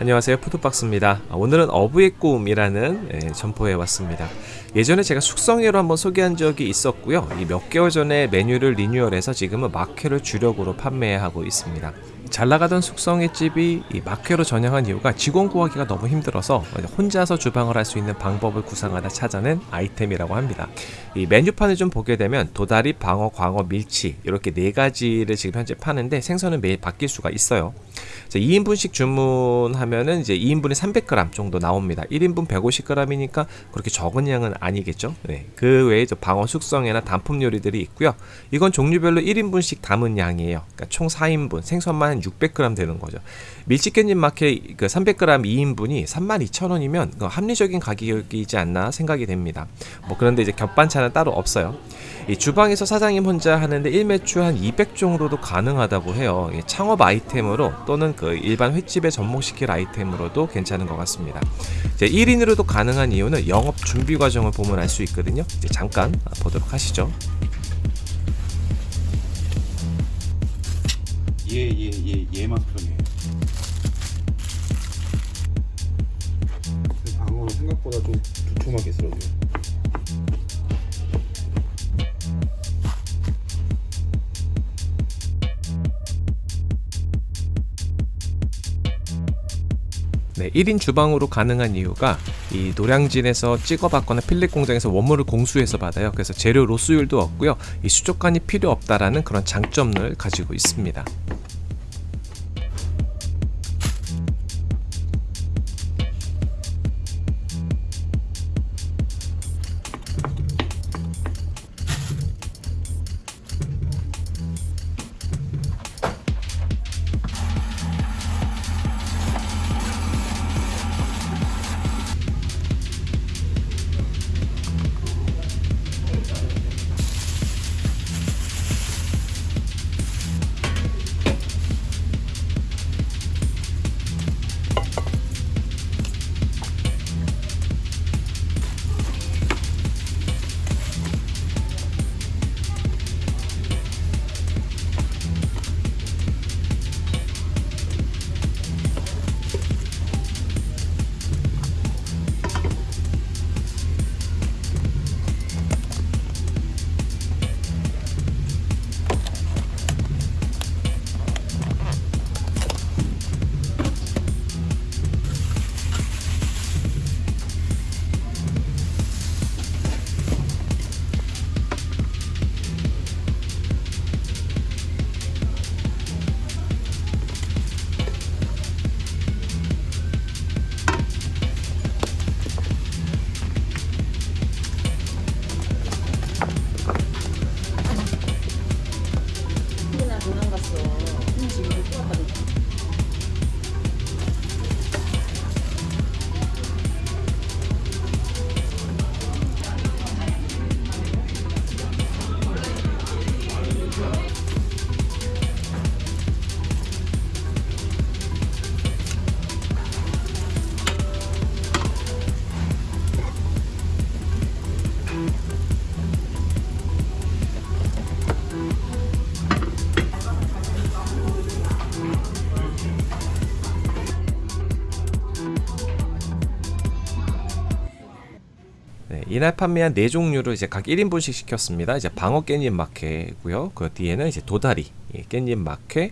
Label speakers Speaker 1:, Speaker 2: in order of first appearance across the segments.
Speaker 1: 안녕하세요. 푸드박스입니다. 오늘은 어부의 꿈이라는 예, 점포에 왔습니다. 예전에 제가 숙성회로 한번 소개한 적이 있었고요. 이몇 개월 전에 메뉴를 리뉴얼해서 지금은 막회를 주력으로 판매하고 있습니다 잘 나가던 숙성회집이 이 막회로 전향한 이유가 직원 구하기가 너무 힘들어서 혼자서 주방을 할 수 있는 방법을 구상하다 찾아낸 아이템이라고 합니다. 이 메뉴판을 좀 보게 되면 도다리, 방어, 광어, 밀치 이렇게 네 가지를 지금 현재 파는데 생선은 매일 바뀔 수가 있어요. 2인분씩 주문하면은 이제 2인분에 300g 정도 나옵니다. 1인분 150g이니까 그렇게 적은 양은 아니겠죠. 네. 그 외에 방어 숙성회나 단품 요리들이 있고요. 이건 종류별로 1인분씩 담은 양이에요. 그러니까 총 4인분 생선만 600g 되는 거죠. 밀치깻잎 마켓 그 300g 2인분이 32,000원이면 그 합리적인 가격이지 않나 생각이 됩니다. 뭐 그런데 이제 겹반찬은 따로 없어요. 이 주방에서 사장님 혼자 하는데 1매출 한 200 정도도 가능하다고 해요. 창업 아이템으로 또는 그 일반 횟집에 접목시킬 아이템으로도 괜찮은 것 같습니다. 이제 1인으로도 가능한 이유는 영업 준비 과정을 보면 알 수 있거든요. 이제 잠깐 보도록 하시죠.
Speaker 2: 얘얘얘 얘, 얘만 편해. 방어는 생각보다 좀 두툼하게 썰어줘요.
Speaker 1: 네, 1인 주방으로 가능한 이유가 이 노량진에서 찍어받거나 필렛 공장에서 원물을 공수해서 받아요. 그래서 재료 로스율도 없고요. 이 수족관이 필요 없다라는 그런 장점을 가지고 있습니다. 이날 판매한 네 종류를 이제 각 1인분씩 시켰습니다. 이제 방어 깻잎 막회고요. 그 뒤에는 이제 도다리 예, 깻잎 막회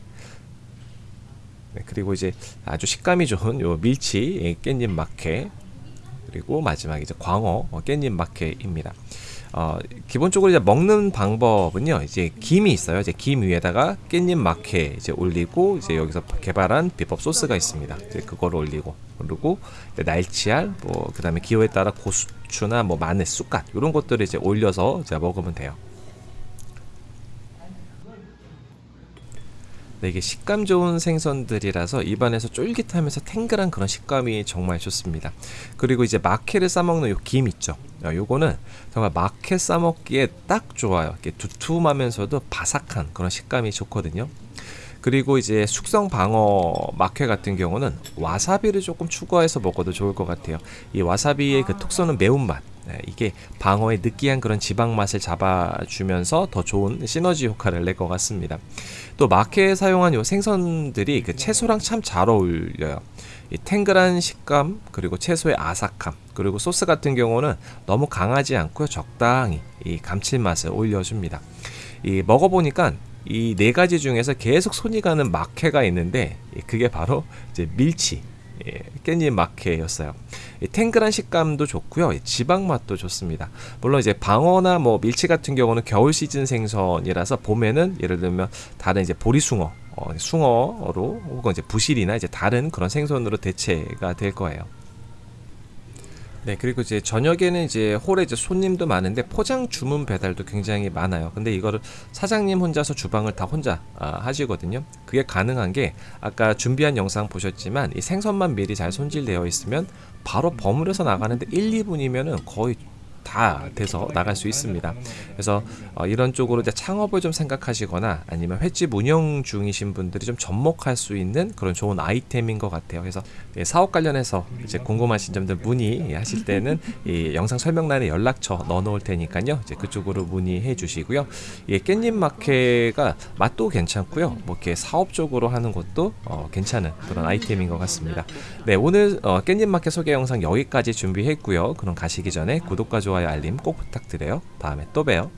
Speaker 1: 네, 그리고 이제 아주 식감이 좋은 요 밀치 예, 깻잎 막회 그리고 마지막 이제 광어 어, 깻잎 막회입니다. 어, 기본적으로 이제 먹는 방법은요. 이제 김이 있어요. 이제 김 위에다가 깻잎 막회 이제 올리고 이제 여기서 개발한 비법 소스가 있습니다. 이제 그거를 올리고 그리고 날치알 뭐 그 다음에 기호에 따라 고수추나 뭐 마늘, 쑥갓 이런 것들을 이제 올려서 이제 먹으면 돼요. 네, 이게 식감 좋은 생선들이라서 입안에서 쫄깃하면서 탱글한 그런 식감이 정말 좋습니다. 그리고 이제 마케를 싸먹는 요 김 있죠. 어, 요거는 정말 마케 싸먹기에 딱 좋아요. 이렇게 두툼하면서도 바삭한 그런 식감이 좋거든요. 그리고 이제 숙성 방어 마케 같은 경우는 와사비를 조금 추가해서 먹어도 좋을 것 같아요. 이 와사비의 그 톡 쏘는 매운맛 네, 이게 방어의 느끼한 그런 지방 맛을 잡아주면서 더 좋은 시너지 효과를 낼 것 같습니다. 또 마케에 사용한 요 생선들이 그 채소랑 참 잘 어울려요. 이 탱글한 식감 그리고 채소의 아삭함 그리고 소스 같은 경우는 너무 강하지 않고요 적당히 이 감칠맛을 올려줍니다. 이 먹어보니까 이 네 가지 중에서 계속 손이 가는 막회가 있는데 이 그게 바로 이제 밀치 예, 깻잎. 이 탱글한 식감도 좋고요. 이 지방 맛도 좋습니다. 물론 이제 방어나 뭐 밀치 같은 경우는 겨울 시즌 생선이라서 봄에는 예를 들면 다른 이제 보리숭어, 어, 숭어로 혹은 이제 부실이나 이제 다른 그런 생선으로 대체가 될 거예요. 네, 그리고 이제 저녁에는 이제 홀에 이제 손님도 많은데 포장 주문 배달도 굉장히 많아요. 근데 이거를 사장님 혼자서 주방을 다 혼자 아, 하시거든요. 그게 가능한 게 아까 준비한 영상 보셨지만 이 생선만 미리 잘 손질되어 있으면 바로 버무려서 나가는데 1, 2분이면은 거의 다 돼서 나갈 수 있습니다. 그래서 어, 이런 쪽으로 이제 창업을 좀 생각하시거나 아니면 횟집 운영 중이신 분들이 좀 접목할 수 있는 그런 좋은 아이템인 것 같아요. 그래서 예, 사업 관련해서 이제 궁금하신 점들 문의하실 때는 이 영상 설명란에 연락처 넣어놓을 테니까요. 이제 그쪽으로 문의해 주시고요. 예, 깻잎 마켓가 맛도 괜찮고요. 뭐 이렇게 사업적으로 하는 것도 어, 괜찮은 그런 아이템인 것 같습니다. 네, 오늘 어, 깻잎 마켓 소개 영상 여기까지 준비했고요. 그럼 가시기 전에 구독과 좋아요, 알림 꼭 부탁드려요. 다음에 또 봬요.